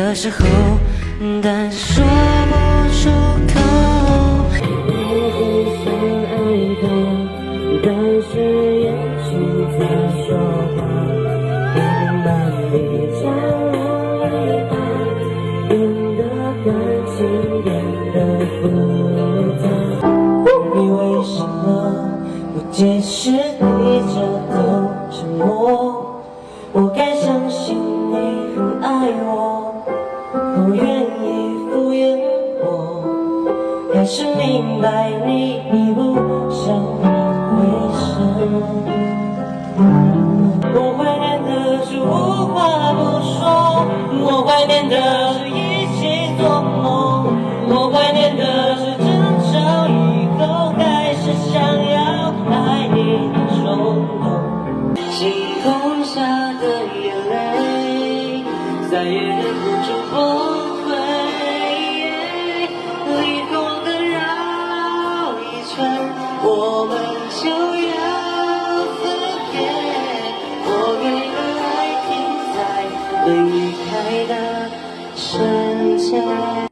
的时候，但说不出口。我很想爱他，但是眼睛在说话，慢慢地将我离开，变得感情变得复杂。你为什么不解释，低着头沉默？不愿意敷衍我。还是明白你已不想回首。我怀念的是无话不说，我怀念的是一起做梦，我怀念的是争吵以后还是想要爱你的冲动。星空下的眼泪，再也忍不住崩溃。霓虹灯绕一圈，我们就要分别。我给的爱停在离开的瞬间。